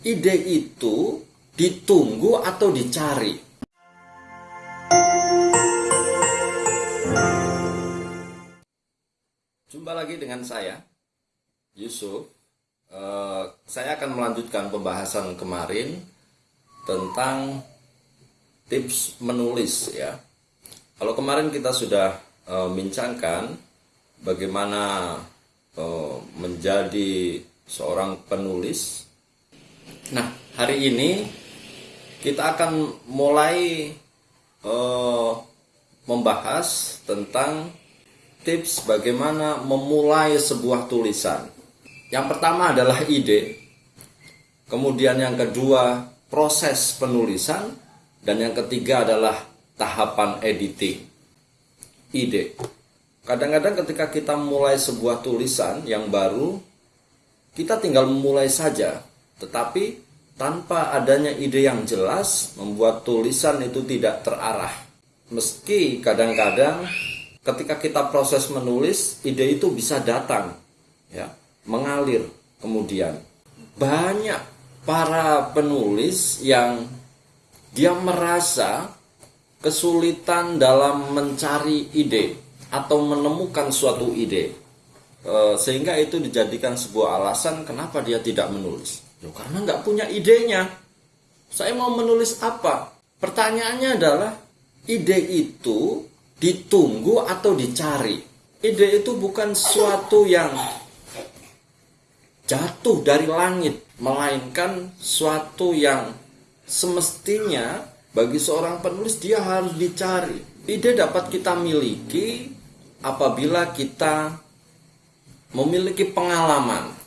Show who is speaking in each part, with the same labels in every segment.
Speaker 1: ide itu ditunggu atau dicari? Jumpa lagi dengan saya, Yusuf. Eh, saya akan melanjutkan pembahasan kemarin tentang tips menulis ya. Kalau kemarin kita sudah eh, bincangkan bagaimana eh, menjadi seorang penulis. Nah, hari ini kita akan mulai eh, membahas tentang tips bagaimana memulai sebuah tulisan. Yang pertama adalah ide, kemudian yang kedua proses penulisan, dan yang ketiga adalah tahapan editing. Ide. Kadang-kadang ketika kita mulai sebuah tulisan yang baru, kita tinggal memulai saja, tetapi tanpa adanya ide yang jelas membuat tulisan itu tidak terarah. Meski kadang-kadang ketika kita proses menulis, ide itu bisa datang, ya, mengalir kemudian. Banyak para penulis yang dia merasa kesulitan dalam mencari ide atau menemukan suatu ide. E, sehingga itu dijadikan sebuah alasan kenapa dia tidak menulis. Ya, karena nggak punya idenya. Saya mau menulis apa? Pertanyaannya adalah ide itu ditunggu atau dicari. Ide itu bukan suatu yang jatuh dari langit, melainkan suatu yang semestinya bagi seorang penulis dia harus dicari. Ide dapat kita miliki apabila kita memiliki pengalaman.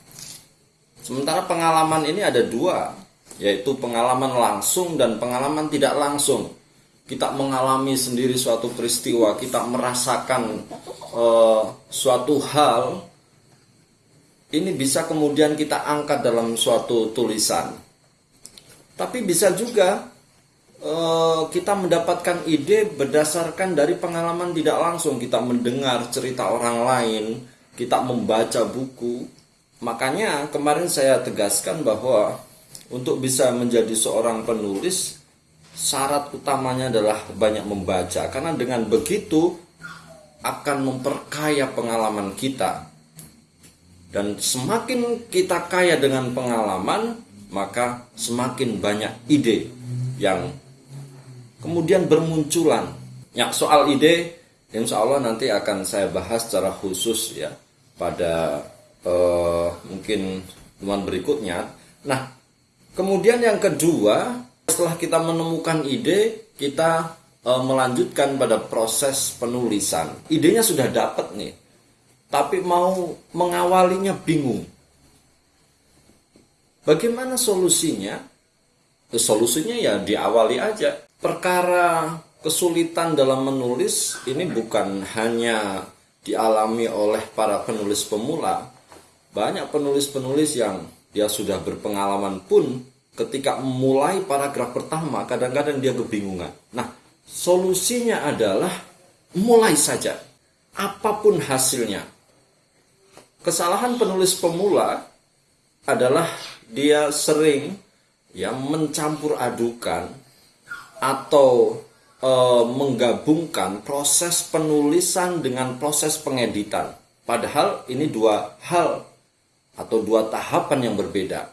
Speaker 1: Sementara pengalaman ini ada dua, yaitu pengalaman langsung dan pengalaman tidak langsung. Kita mengalami sendiri suatu peristiwa, kita merasakan uh, suatu hal ini bisa kemudian kita angkat dalam suatu tulisan. Tapi bisa juga eh, kita mendapatkan ide berdasarkan dari pengalaman tidak langsung. Kita mendengar cerita orang lain, kita membaca buku. Makanya kemarin saya tegaskan bahwa untuk bisa menjadi seorang penulis, syarat utamanya adalah banyak membaca. Karena dengan begitu akan memperkaya pengalaman kita dan semakin kita kaya dengan pengalaman, maka semakin banyak ide yang kemudian bermunculan. Ya, soal ide, insya Allah nanti akan saya bahas secara khusus ya pada uh, mungkin teman berikutnya. Nah, kemudian yang kedua, setelah kita menemukan ide, kita uh, melanjutkan pada proses penulisan. Idenya sudah dapat nih, tapi mau mengawalinya bingung. Bagaimana solusinya? Eh, solusinya ya diawali aja. Perkara kesulitan dalam menulis ini bukan hanya dialami oleh para penulis pemula. Banyak penulis-penulis yang dia sudah berpengalaman pun ketika memulai paragraf pertama kadang-kadang dia kebingungan. Nah, solusinya adalah mulai saja. Apa pun hasilnya, Kesalahan penulis pemula adalah dia sering ya mencampur adukan atau e, menggabungkan proses penulisan dengan proses pengeditan. Padahal ini dua hal atau dua tahapan yang berbeda.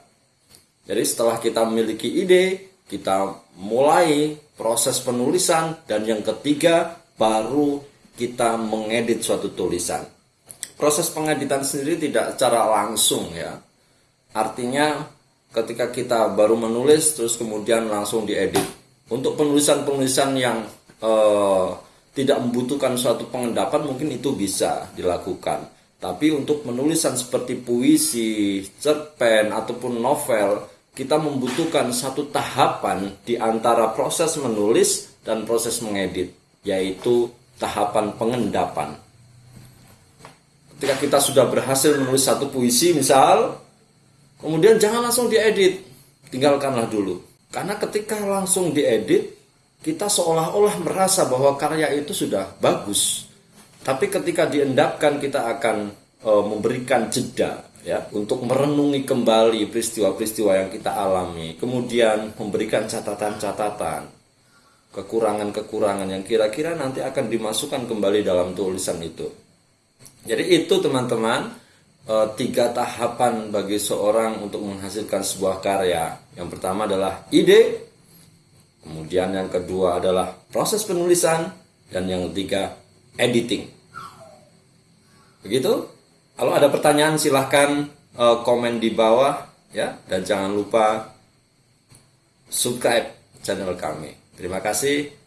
Speaker 1: Jadi setelah kita memiliki ide, kita mulai proses penulisan dan yang ketiga baru kita mengedit suatu tulisan proses pengeditan sendiri tidak secara langsung ya. Artinya ketika kita baru menulis terus kemudian langsung diedit. Untuk penulisan-penulisan yang eh, tidak membutuhkan suatu pengendapan mungkin itu bisa dilakukan. Tapi untuk penulisan seperti puisi, cerpen ataupun novel, kita membutuhkan satu tahapan di antara proses menulis dan proses mengedit, yaitu tahapan pengendapan ketika kita sudah berhasil menulis satu puisi misal, kemudian jangan langsung diedit, tinggalkanlah dulu. Karena ketika langsung diedit, kita seolah-olah merasa bahwa karya itu sudah bagus. Tapi ketika diendapkan kita akan e, memberikan jeda, ya untuk merenungi kembali peristiwa-peristiwa yang kita alami, kemudian memberikan catatan-catatan, kekurangan-kekurangan yang kira-kira nanti akan dimasukkan kembali dalam tulisan itu. Jadi itu teman-teman e, tiga tahapan bagi seorang untuk menghasilkan sebuah karya. Yang pertama adalah ide, kemudian yang kedua adalah proses penulisan, dan yang ketiga editing. Begitu? Kalau ada pertanyaan silahkan uh, komen di bawah ya dan jangan lupa subscribe channel kami. Terima kasih.